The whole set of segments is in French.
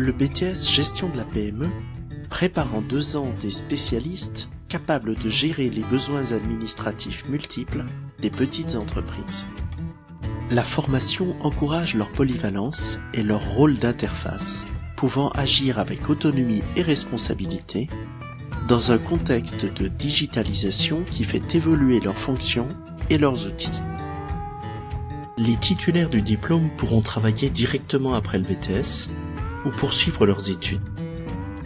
Le BTS Gestion de la PME prépare en deux ans des spécialistes capables de gérer les besoins administratifs multiples des petites entreprises. La formation encourage leur polyvalence et leur rôle d'interface, pouvant agir avec autonomie et responsabilité dans un contexte de digitalisation qui fait évoluer leurs fonctions et leurs outils. Les titulaires du diplôme pourront travailler directement après le BTS ou poursuivre leurs études.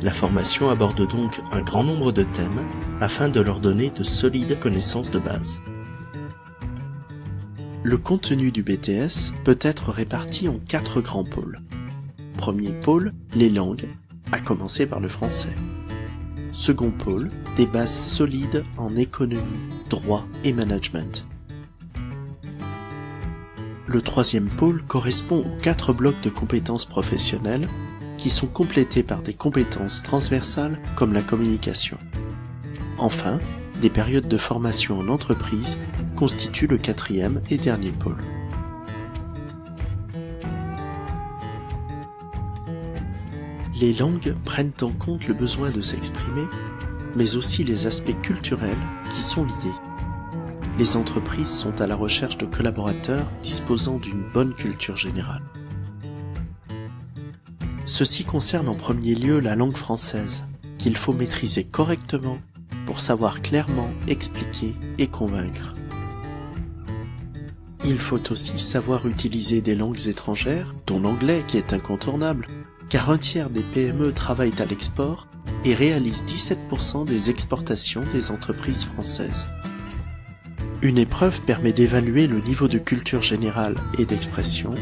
La formation aborde donc un grand nombre de thèmes afin de leur donner de solides connaissances de base. Le contenu du BTS peut être réparti en quatre grands pôles. Premier pôle, les langues, à commencer par le français. Second pôle, des bases solides en économie, droit et management. Le troisième pôle correspond aux quatre blocs de compétences professionnelles qui sont complétés par des compétences transversales comme la communication. Enfin, des périodes de formation en entreprise constituent le quatrième et dernier pôle. Les langues prennent en compte le besoin de s'exprimer, mais aussi les aspects culturels qui sont liés. Les entreprises sont à la recherche de collaborateurs disposant d'une bonne culture générale. Ceci concerne en premier lieu la langue française, qu'il faut maîtriser correctement pour savoir clairement expliquer et convaincre. Il faut aussi savoir utiliser des langues étrangères, dont l'anglais qui est incontournable, car un tiers des PME travaillent à l'export et réalisent 17% des exportations des entreprises françaises. Une épreuve permet d'évaluer le niveau de culture générale et d'expression,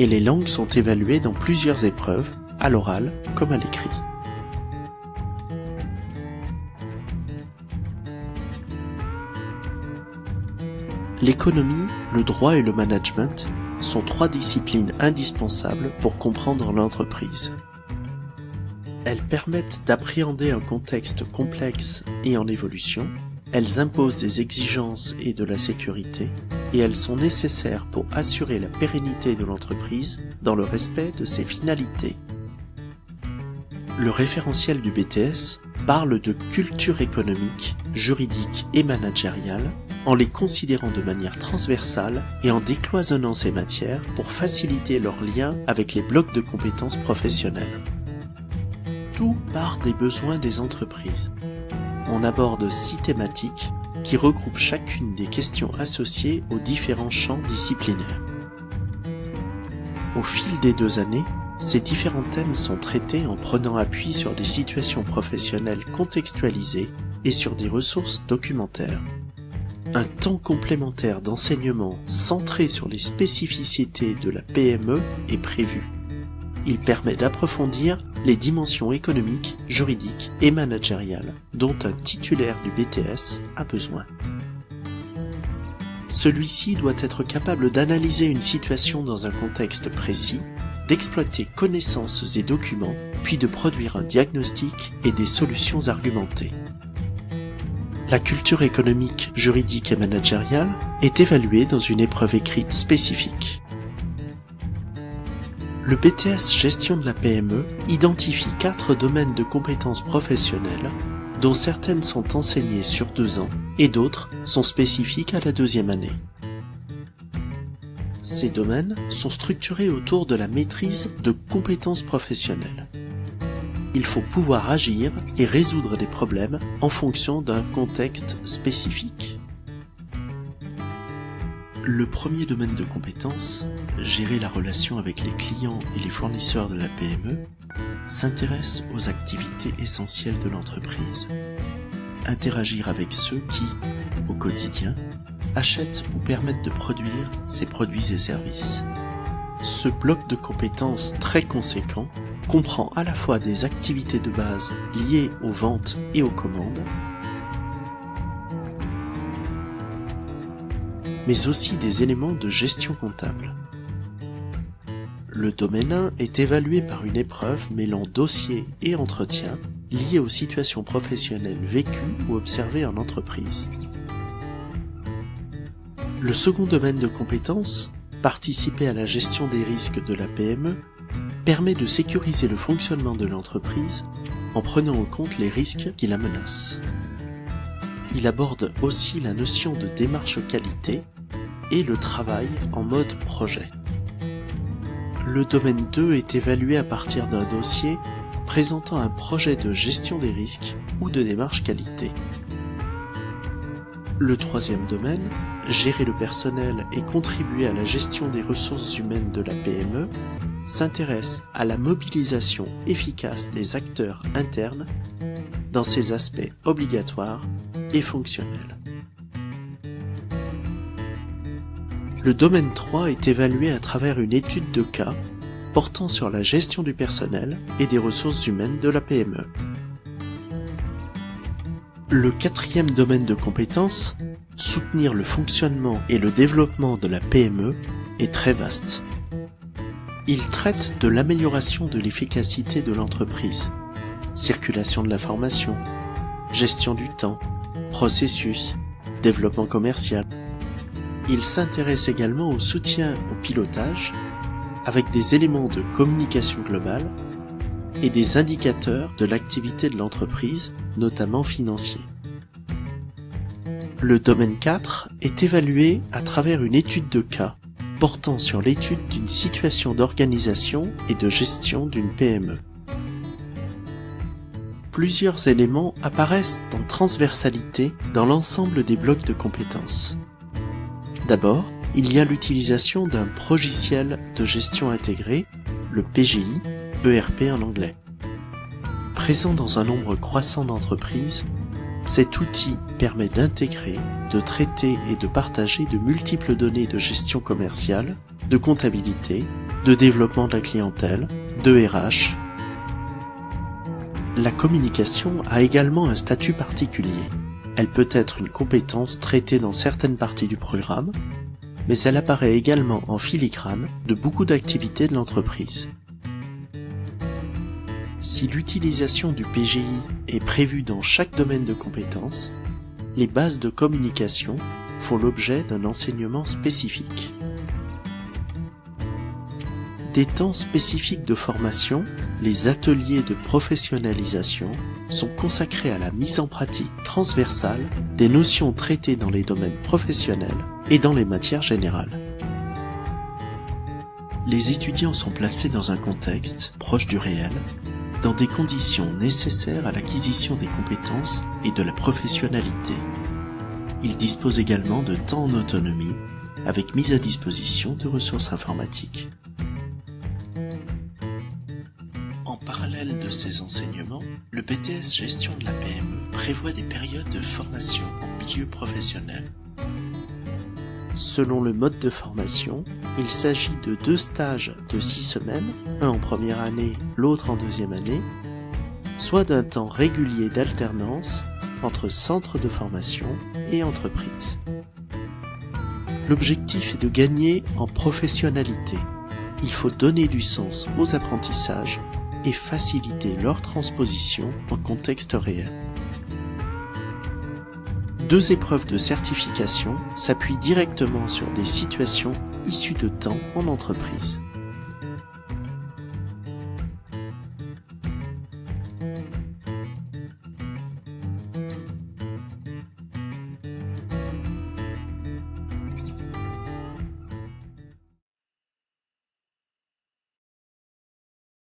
et les langues sont évaluées dans plusieurs épreuves, à l'oral comme à l'écrit. L'économie, le droit et le management sont trois disciplines indispensables pour comprendre l'entreprise. Elles permettent d'appréhender un contexte complexe et en évolution, elles imposent des exigences et de la sécurité, et elles sont nécessaires pour assurer la pérennité de l'entreprise dans le respect de ses finalités. Le référentiel du BTS parle de culture économique, juridique et managériale en les considérant de manière transversale et en décloisonnant ces matières pour faciliter leur lien avec les blocs de compétences professionnelles. Tout part des besoins des entreprises. On aborde six thématiques qui regroupent chacune des questions associées aux différents champs disciplinaires. Au fil des deux années, ces différents thèmes sont traités en prenant appui sur des situations professionnelles contextualisées et sur des ressources documentaires. Un temps complémentaire d'enseignement centré sur les spécificités de la PME est prévu. Il permet d'approfondir les dimensions économiques, juridiques et managériales dont un titulaire du BTS a besoin. Celui-ci doit être capable d'analyser une situation dans un contexte précis, d'exploiter connaissances et documents, puis de produire un diagnostic et des solutions argumentées. La culture économique, juridique et managériale est évaluée dans une épreuve écrite spécifique. Le BTS Gestion de la PME identifie quatre domaines de compétences professionnelles, dont certaines sont enseignées sur deux ans et d'autres sont spécifiques à la deuxième année. Ces domaines sont structurés autour de la maîtrise de compétences professionnelles il faut pouvoir agir et résoudre des problèmes en fonction d'un contexte spécifique. Le premier domaine de compétence, gérer la relation avec les clients et les fournisseurs de la PME, s'intéresse aux activités essentielles de l'entreprise. Interagir avec ceux qui, au quotidien, achètent ou permettent de produire ces produits et services. Ce bloc de compétences très conséquent comprend à la fois des activités de base liées aux ventes et aux commandes, mais aussi des éléments de gestion comptable. Le domaine 1 est évalué par une épreuve mêlant dossier et entretien liés aux situations professionnelles vécues ou observées en entreprise. Le second domaine de compétence, participer à la gestion des risques de la PME, permet de sécuriser le fonctionnement de l'entreprise en prenant en compte les risques qui la menacent. Il aborde aussi la notion de démarche qualité et le travail en mode projet. Le domaine 2 est évalué à partir d'un dossier présentant un projet de gestion des risques ou de démarche qualité. Le troisième domaine, gérer le personnel et contribuer à la gestion des ressources humaines de la PME, s'intéresse à la mobilisation efficace des acteurs internes dans ses aspects obligatoires Le domaine 3 est évalué à travers une étude de cas portant sur la gestion du personnel et des ressources humaines de la PME. Le quatrième domaine de compétences, soutenir le fonctionnement et le développement de la PME, est très vaste. Il traite de l'amélioration de l'efficacité de l'entreprise, circulation de l'information, gestion du temps, processus, développement commercial. Il s'intéresse également au soutien au pilotage avec des éléments de communication globale et des indicateurs de l'activité de l'entreprise, notamment financiers. Le domaine 4 est évalué à travers une étude de cas portant sur l'étude d'une situation d'organisation et de gestion d'une PME. Plusieurs éléments apparaissent en transversalité dans l'ensemble des blocs de compétences. D'abord, il y a l'utilisation d'un progiciel de gestion intégré, le PGI, ERP en anglais. Présent dans un nombre croissant d'entreprises, cet outil permet d'intégrer, de traiter et de partager de multiples données de gestion commerciale, de comptabilité, de développement de la clientèle, de RH. La communication a également un statut particulier. Elle peut être une compétence traitée dans certaines parties du programme, mais elle apparaît également en filigrane de beaucoup d'activités de l'entreprise. Si l'utilisation du PGI est prévue dans chaque domaine de compétences, les bases de communication font l'objet d'un enseignement spécifique. Des temps spécifiques de formation, les ateliers de professionnalisation, sont consacrés à la mise en pratique transversale des notions traitées dans les domaines professionnels et dans les matières générales. Les étudiants sont placés dans un contexte proche du réel dans des conditions nécessaires à l'acquisition des compétences et de la professionnalité. Il dispose également de temps en autonomie avec mise à disposition de ressources informatiques. De ces enseignements, le BTS Gestion de la PME prévoit des périodes de formation en milieu professionnel. Selon le mode de formation, il s'agit de deux stages de six semaines, un en première année, l'autre en deuxième année, soit d'un temps régulier d'alternance entre centre de formation et entreprise. L'objectif est de gagner en professionnalité. Il faut donner du sens aux apprentissages et faciliter leur transposition en contexte réel deux épreuves de certification s'appuient directement sur des situations issues de temps en entreprise.